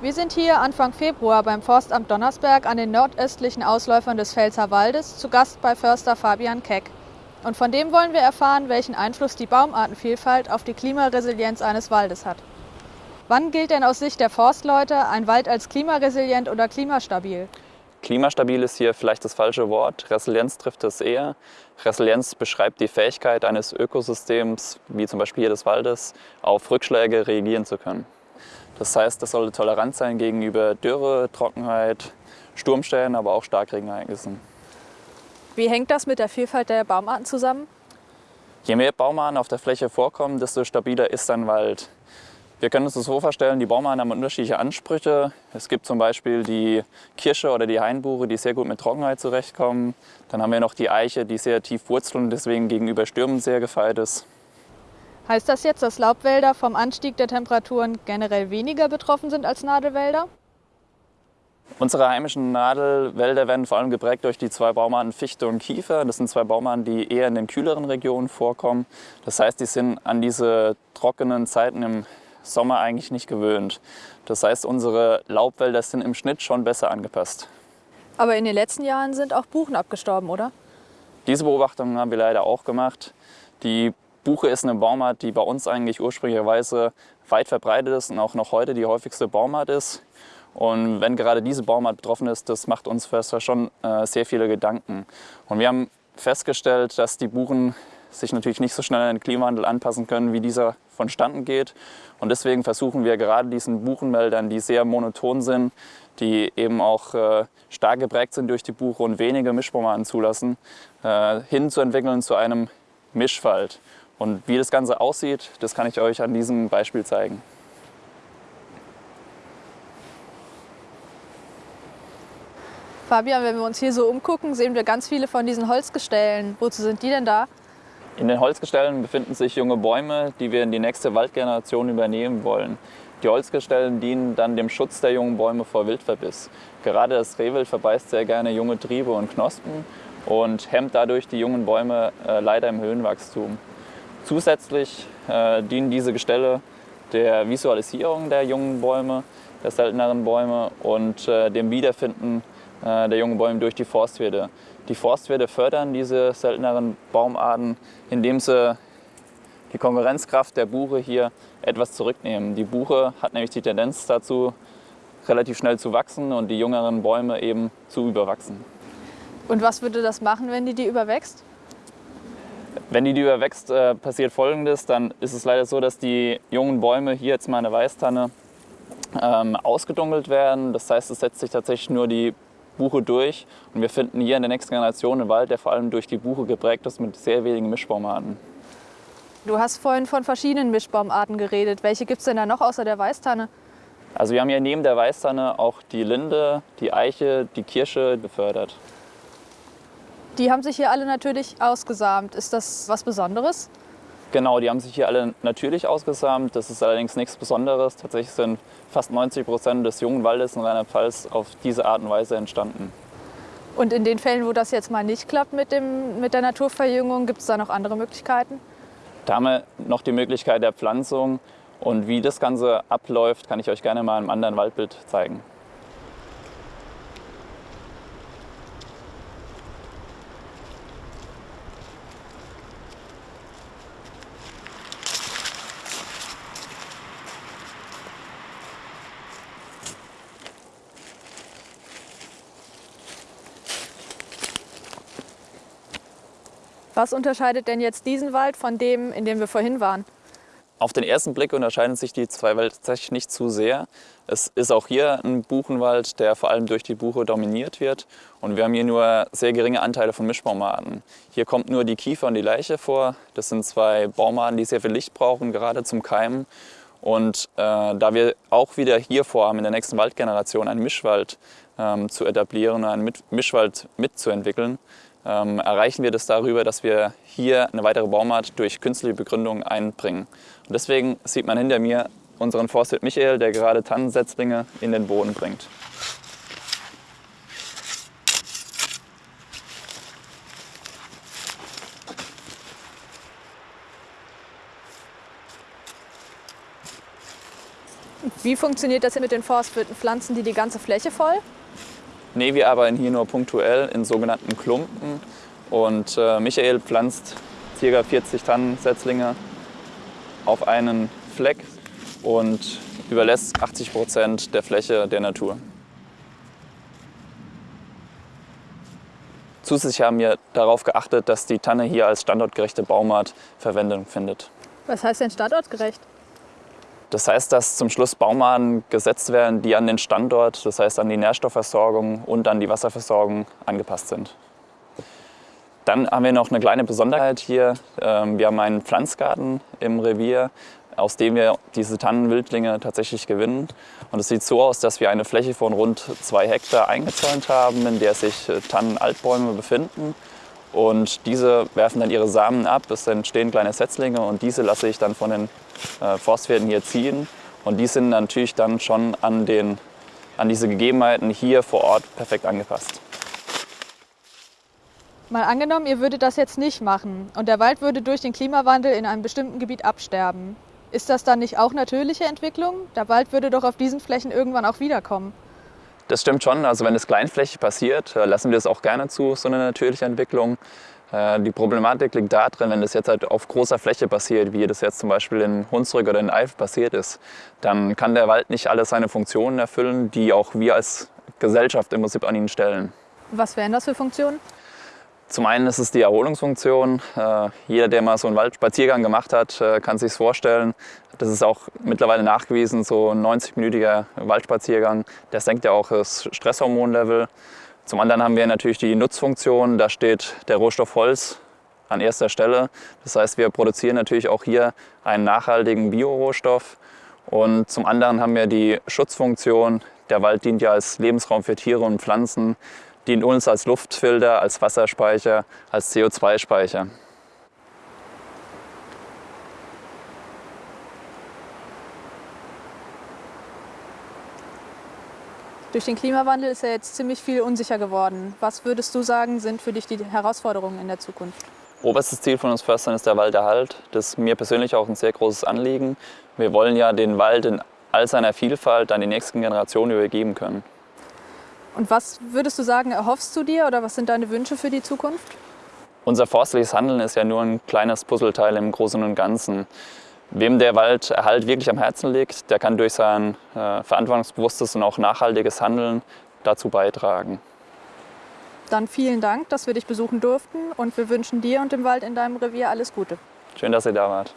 Wir sind hier Anfang Februar beim Forstamt Donnersberg an den nordöstlichen Ausläufern des Pfälzer Waldes zu Gast bei Förster Fabian Keck. Und von dem wollen wir erfahren, welchen Einfluss die Baumartenvielfalt auf die Klimaresilienz eines Waldes hat. Wann gilt denn aus Sicht der Forstleute ein Wald als klimaresilient oder klimastabil? Klimastabil ist hier vielleicht das falsche Wort. Resilienz trifft es eher. Resilienz beschreibt die Fähigkeit eines Ökosystems, wie zum Beispiel hier des Waldes, auf Rückschläge reagieren zu können. Das heißt, das sollte tolerant sein gegenüber Dürre, Trockenheit, Sturmstellen, aber auch Starkregenereignissen. Wie hängt das mit der Vielfalt der Baumarten zusammen? Je mehr Baumarten auf der Fläche vorkommen, desto stabiler ist ein Wald. Wir können uns das so vorstellen, die Baumarten haben unterschiedliche Ansprüche. Es gibt zum Beispiel die Kirsche oder die Hainbuche, die sehr gut mit Trockenheit zurechtkommen. Dann haben wir noch die Eiche, die sehr tief wurzelt und deswegen gegenüber Stürmen sehr gefeit ist. Heißt das jetzt, dass Laubwälder vom Anstieg der Temperaturen generell weniger betroffen sind als Nadelwälder? Unsere heimischen Nadelwälder werden vor allem geprägt durch die zwei Baumarten Fichte und Kiefer. Das sind zwei Baumarten, die eher in den kühleren Regionen vorkommen. Das heißt, die sind an diese trockenen Zeiten im Sommer eigentlich nicht gewöhnt. Das heißt, unsere Laubwälder sind im Schnitt schon besser angepasst. Aber in den letzten Jahren sind auch Buchen abgestorben, oder? Diese Beobachtungen haben wir leider auch gemacht. Die Buche ist eine Baumart, die bei uns eigentlich ursprünglicherweise weit verbreitet ist und auch noch heute die häufigste Baumart ist. Und wenn gerade diese Baumart betroffen ist, das macht uns Förster schon äh, sehr viele Gedanken. Und wir haben festgestellt, dass die Buchen sich natürlich nicht so schnell an den Klimawandel anpassen können, wie dieser vonstatten geht. Und deswegen versuchen wir gerade diesen Buchenmeldern, die sehr monoton sind, die eben auch äh, stark geprägt sind durch die Buche und wenige Mischbaumarten zulassen, äh, hinzuentwickeln zu einem Mischwald. Und wie das Ganze aussieht, das kann ich euch an diesem Beispiel zeigen. Fabian, wenn wir uns hier so umgucken, sehen wir ganz viele von diesen Holzgestellen. Wozu sind die denn da? In den Holzgestellen befinden sich junge Bäume, die wir in die nächste Waldgeneration übernehmen wollen. Die Holzgestellen dienen dann dem Schutz der jungen Bäume vor Wildverbiss. Gerade das Rehwild verbeißt sehr gerne junge Triebe und Knospen und hemmt dadurch die jungen Bäume äh, leider im Höhenwachstum. Zusätzlich äh, dienen diese Gestelle der Visualisierung der jungen Bäume, der selteneren Bäume und äh, dem Wiederfinden äh, der jungen Bäume durch die Forstwirte. Die Forstwirte fördern diese selteneren Baumarten, indem sie die Konkurrenzkraft der Buche hier etwas zurücknehmen. Die Buche hat nämlich die Tendenz dazu, relativ schnell zu wachsen und die jüngeren Bäume eben zu überwachsen. Und was würde das machen, wenn die die überwächst? Wenn die, die überwächst, äh, passiert folgendes, dann ist es leider so, dass die jungen Bäume, hier jetzt mal eine Weißtanne, ähm, ausgedunkelt werden. Das heißt, es setzt sich tatsächlich nur die Buche durch und wir finden hier in der nächsten Generation einen Wald, der vor allem durch die Buche geprägt ist mit sehr wenigen Mischbaumarten. Du hast vorhin von verschiedenen Mischbaumarten geredet. Welche gibt es denn da noch außer der Weißtanne? Also wir haben hier neben der Weißtanne auch die Linde, die Eiche, die Kirsche gefördert. Die haben sich hier alle natürlich ausgesamt. Ist das was Besonderes? Genau, die haben sich hier alle natürlich ausgesamt. Das ist allerdings nichts Besonderes. Tatsächlich sind fast 90 Prozent des jungen Waldes in Rheinland-Pfalz auf diese Art und Weise entstanden. Und in den Fällen, wo das jetzt mal nicht klappt mit, dem, mit der Naturverjüngung, gibt es da noch andere Möglichkeiten? Da haben wir noch die Möglichkeit der Pflanzung. Und wie das Ganze abläuft, kann ich euch gerne mal im anderen Waldbild zeigen. Was unterscheidet denn jetzt diesen Wald von dem, in dem wir vorhin waren? Auf den ersten Blick unterscheiden sich die zwei Wälder tatsächlich nicht zu sehr. Es ist auch hier ein Buchenwald, der vor allem durch die Buche dominiert wird. Und wir haben hier nur sehr geringe Anteile von Mischbaumarten. Hier kommt nur die Kiefer und die Leiche vor. Das sind zwei Baumarten, die sehr viel Licht brauchen, gerade zum Keimen. Und äh, da wir auch wieder hier vorhaben, in der nächsten Waldgeneration einen Mischwald ähm, zu etablieren, einen Mischwald mitzuentwickeln, ähm, erreichen wir das darüber, dass wir hier eine weitere Baumart durch künstliche Begründung einbringen. Und deswegen sieht man hinter mir unseren Forstwirt Michael, der gerade Tannensetzlinge in den Boden bringt. Wie funktioniert das mit den Forstwirten? Pflanzen die die ganze Fläche voll? Nee, wir arbeiten hier nur punktuell in sogenannten Klumpen. Und äh, Michael pflanzt ca. 40 Tannensetzlinge auf einen Fleck und überlässt 80 Prozent der Fläche der Natur. Zusätzlich haben wir darauf geachtet, dass die Tanne hier als standortgerechte Baumart Verwendung findet. Was heißt denn standortgerecht? Das heißt, dass zum Schluss Baumarten gesetzt werden, die an den Standort, das heißt an die Nährstoffversorgung und an die Wasserversorgung angepasst sind. Dann haben wir noch eine kleine Besonderheit hier. Ähm, wir haben einen Pflanzgarten im Revier, aus dem wir diese Tannenwildlinge tatsächlich gewinnen. Und es sieht so aus, dass wir eine Fläche von rund zwei Hektar eingezäunt haben, in der sich äh, Tannenaltbäume befinden. Und diese werfen dann ihre Samen ab, es entstehen kleine Setzlinge und diese lasse ich dann von den äh, Forstwirten hier ziehen. Und die sind natürlich dann schon an, den, an diese Gegebenheiten hier vor Ort perfekt angepasst. Mal angenommen, ihr würdet das jetzt nicht machen und der Wald würde durch den Klimawandel in einem bestimmten Gebiet absterben. Ist das dann nicht auch natürliche Entwicklung? Der Wald würde doch auf diesen Flächen irgendwann auch wiederkommen. Das stimmt schon. Also wenn es kleinflächig passiert, äh, lassen wir es auch gerne zu, so eine natürliche Entwicklung. Äh, die Problematik liegt darin, wenn das jetzt halt auf großer Fläche passiert, wie das jetzt zum Beispiel in Hunsrück oder in Eif passiert ist, dann kann der Wald nicht alle seine Funktionen erfüllen, die auch wir als Gesellschaft im Prinzip an ihn stellen. Was wären das für Funktionen? Zum einen ist es die Erholungsfunktion. Äh, jeder, der mal so einen Waldspaziergang gemacht hat, äh, kann sich vorstellen. Das ist auch mittlerweile nachgewiesen, so ein 90-minütiger Waldspaziergang. Der senkt ja auch das Stresshormonlevel. Zum anderen haben wir natürlich die Nutzfunktion. Da steht der Rohstoff Holz an erster Stelle. Das heißt, wir produzieren natürlich auch hier einen nachhaltigen Biorohstoff. Und zum anderen haben wir die Schutzfunktion. Der Wald dient ja als Lebensraum für Tiere und Pflanzen dient uns als Luftfilter, als Wasserspeicher, als CO2-Speicher. Durch den Klimawandel ist ja jetzt ziemlich viel unsicher geworden. Was würdest du sagen, sind für dich die Herausforderungen in der Zukunft? Oberstes Ziel von uns Förstern ist der Walderhalt. Das ist mir persönlich auch ein sehr großes Anliegen. Wir wollen ja den Wald in all seiner Vielfalt an die nächsten Generationen übergeben können. Und was würdest du sagen, erhoffst du dir oder was sind deine Wünsche für die Zukunft? Unser forstliches Handeln ist ja nur ein kleines Puzzleteil im Großen und Ganzen. Wem der Walderhalt wirklich am Herzen liegt, der kann durch sein äh, verantwortungsbewusstes und auch nachhaltiges Handeln dazu beitragen. Dann vielen Dank, dass wir dich besuchen durften und wir wünschen dir und dem Wald in deinem Revier alles Gute. Schön, dass ihr da wart.